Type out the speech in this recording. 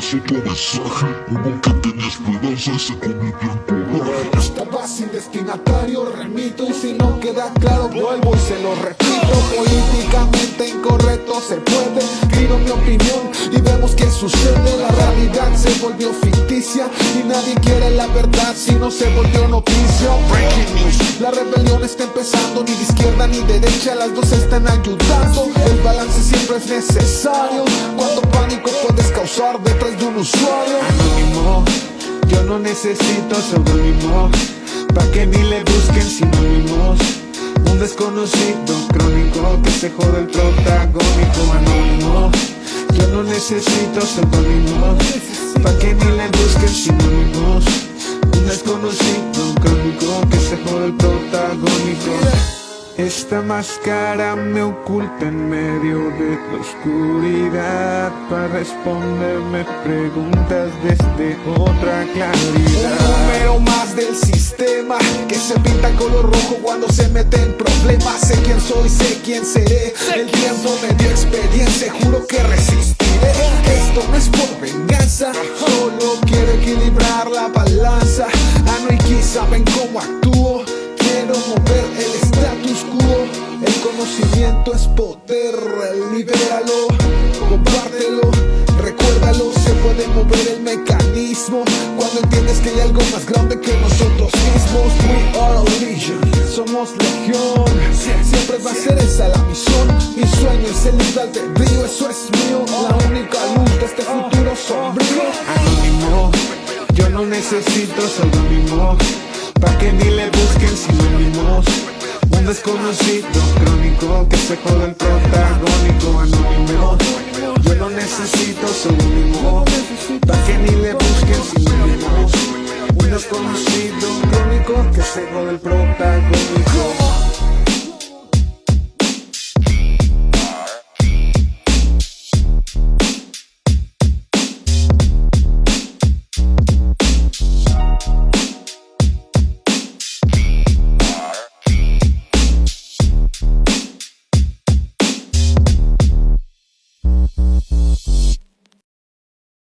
es otro mensaje Uno que tenía esperanza se convirtió en coraje Estaba sin destinatario, remito Y si no queda claro, vuelvo y se lo repito. Políticamente incorrecto se puede Tiro mi opinión y vemos qué sucede. La realidad se volvió ficticia Y nadie quiere la verdad si no se volvió noticia Rebelión está empezando, ni de izquierda ni derecha Las dos están ayudando. El balance siempre es necesario Cuánto pánico puedes causar detrás de un usuario. Anónimo, yo no necesito seudónimo Pa' que ni le busquen sinónimos. Un desconocido crónico que se jode el protagónico Anónimo, yo no necesito seudónimo Pa' que ni le busquen sinónimos. Un desconocido esta máscara me oculta en medio de la oscuridad Para responderme preguntas desde otra claridad. Un número más del sistema Que se pinta color rojo cuando se mete en problemas. Sé quién soy, sé quién seré. El tiempo me dio experiencia, juro que resistiré. Esto no es por venganza Solo quiero equilibrar la balanza. Ano y Ki saben cómo actúo. Quiero mover el status El conocimiento es poder Libéralo, compártelo Recuérdalo, se puede mover el mecanismo Cuando entiendes que hay algo más grande que nosotros mismos. We are a legion, somos legión Siempre va a ser esa la misión Mi sueño es el libre albedrío, eso es mío La única luz de este futuro sombrío. Anónimo, yo no necesito seudónimo Pa' que ni le busquen sinónimos desconocido crónico que se jode el protagónico Anónimo, yo no necesito seudónimo Pa' que ni le busquen sinónimos Un desconocido crónico que se jode el protagónico